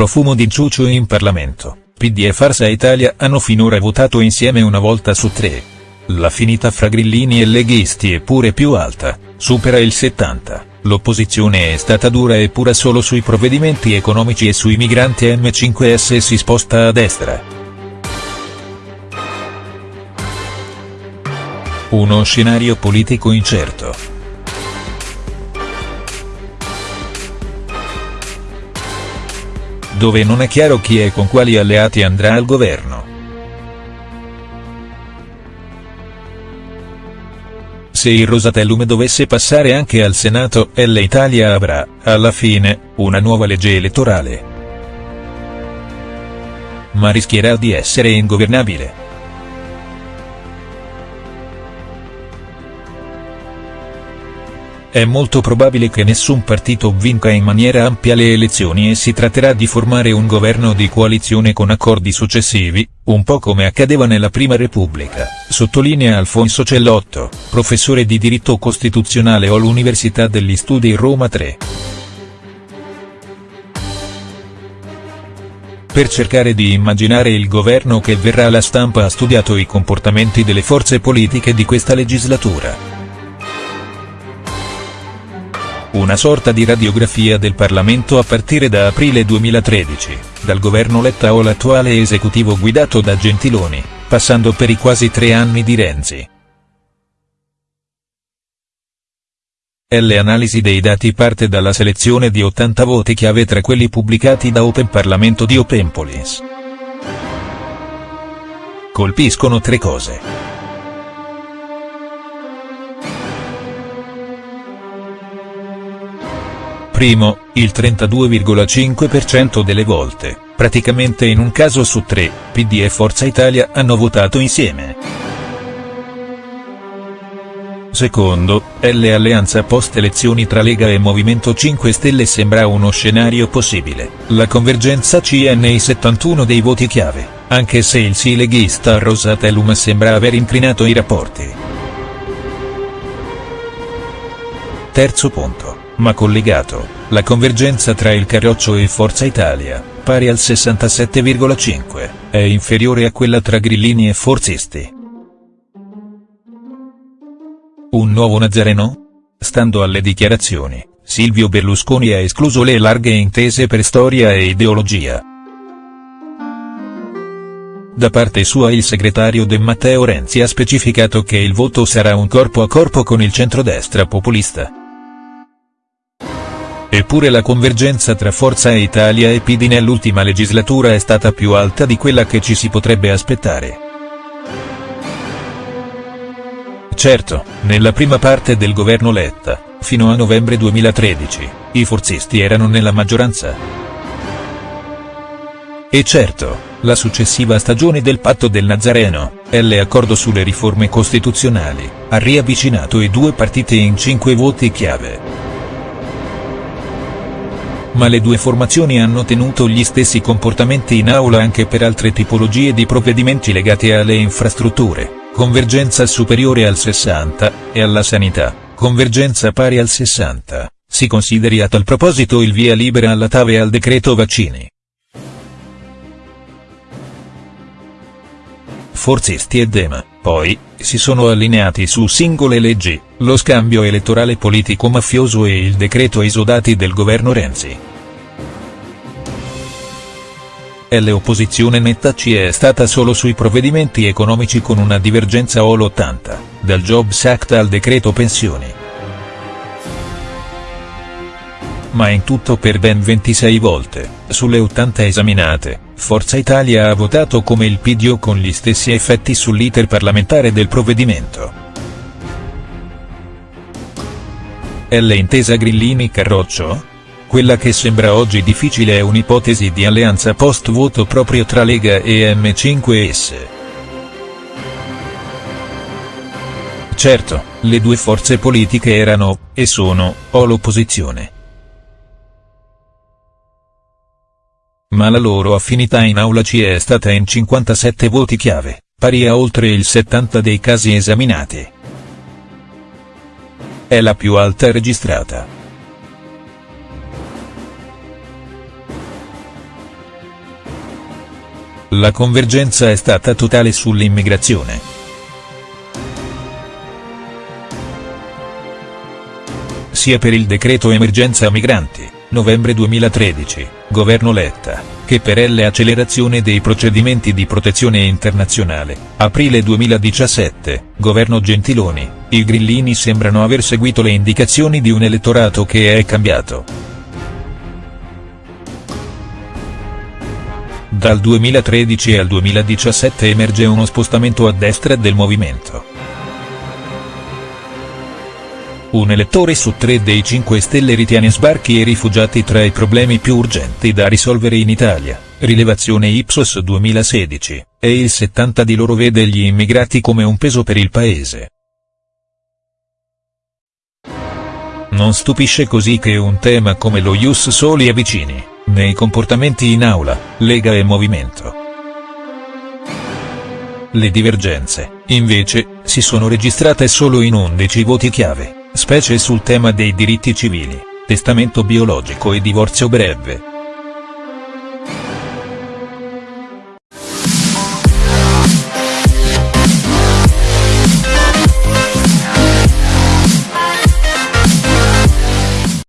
profumo di ciuccio in Parlamento, PD e Farsa Italia hanno finora votato insieme una volta su tre. L'affinità fra grillini e leghisti è pure più alta, supera il 70, l'opposizione è stata dura e pura solo sui provvedimenti economici e sui migranti M5S si sposta a destra. Uno scenario politico incerto. Dove non è chiaro chi e con quali alleati andrà al governo. Se il Rosatellum dovesse passare anche al Senato, l'Italia avrà, alla fine, una nuova legge elettorale. Ma rischierà di essere ingovernabile. È molto probabile che nessun partito vinca in maniera ampia le elezioni e si tratterà di formare un governo di coalizione con accordi successivi, un po' come accadeva nella Prima Repubblica, sottolinea Alfonso Cellotto, professore di diritto costituzionale all'Università degli Studi Roma 3. Per cercare di immaginare il governo che verrà la stampa ha studiato i comportamenti delle forze politiche di questa legislatura una sorta di radiografia del Parlamento a partire da aprile 2013, dal governo Letta all'attuale esecutivo guidato da Gentiloni, passando per i quasi tre anni di Renzi. Le analisi dei dati parte dalla selezione di 80 voti chiave tra quelli pubblicati da Open Parlamento di Openpolis. Colpiscono tre cose. Primo, il 32,5% delle volte, praticamente in un caso su tre, PD e Forza Italia hanno votato insieme. Secondo, l'alleanza post-elezioni tra Lega e Movimento 5 Stelle sembra uno scenario possibile, la convergenza c'è nei 71 dei voti chiave, anche se il sì leghista Rosatellum sembra aver inclinato i rapporti. Terzo punto ma collegato, la convergenza tra il Carroccio e Forza Italia, pari al 67,5, è inferiore a quella tra grillini e forzisti. Un nuovo Nazareno? Stando alle dichiarazioni, Silvio Berlusconi ha escluso le larghe intese per storia e ideologia. Da parte sua il segretario De Matteo Renzi ha specificato che il voto sarà un corpo a corpo con il centrodestra populista. Eppure la convergenza tra Forza Italia e PD nell'ultima legislatura è stata più alta di quella che ci si potrebbe aspettare. Certo, nella prima parte del governo Letta, fino a novembre 2013, i forzisti erano nella maggioranza. E certo, la successiva stagione del patto del Nazareno, l'accordo sulle riforme costituzionali, ha riavvicinato i due partiti in cinque voti chiave ma le due formazioni hanno tenuto gli stessi comportamenti in aula anche per altre tipologie di provvedimenti legati alle infrastrutture, convergenza superiore al 60, e alla sanità, convergenza pari al 60, si consideri a tal proposito il via libera alla TAV e al decreto vaccini. Forzisti e Dema, poi, si sono allineati su singole leggi, lo scambio elettorale politico-mafioso e il decreto esodati del governo Renzi. L'opposizione netta ci è stata solo sui provvedimenti economici con una divergenza all 80, dal Jobs Act al decreto pensioni. Ma in tutto per ben 26 volte, sulle 80 esaminate, Forza Italia ha votato come il PDO con gli stessi effetti sull'iter parlamentare del provvedimento. L'intesa Grillini-Carroccio? Quella che sembra oggi difficile è un'ipotesi di alleanza post-voto proprio tra Lega e M5S. Certo, le due forze politiche erano, e sono, o l'opposizione. Ma la loro affinità in aula ci è stata in 57 voti chiave, pari a oltre il 70 dei casi esaminati. È la più alta registrata. la convergenza è stata totale sull'immigrazione. Sia per il decreto emergenza migranti, novembre 2013, governo Letta, che per l'accelerazione dei procedimenti di protezione internazionale, aprile 2017, governo Gentiloni, i grillini sembrano aver seguito le indicazioni di un elettorato che è cambiato. Dal 2013 al 2017 emerge uno spostamento a destra del movimento. Un elettore su tre dei 5 Stelle ritiene sbarchi e rifugiati tra i problemi più urgenti da risolvere in Italia, rilevazione Ipsos 2016, e il 70 di loro vede gli immigrati come un peso per il paese. Non stupisce così che un tema come lo Ius Soli avvicini, nei comportamenti in aula, Lega e Movimento. Le divergenze, invece, si sono registrate solo in 11 voti chiave specie sul tema dei diritti civili, testamento biologico e divorzio breve.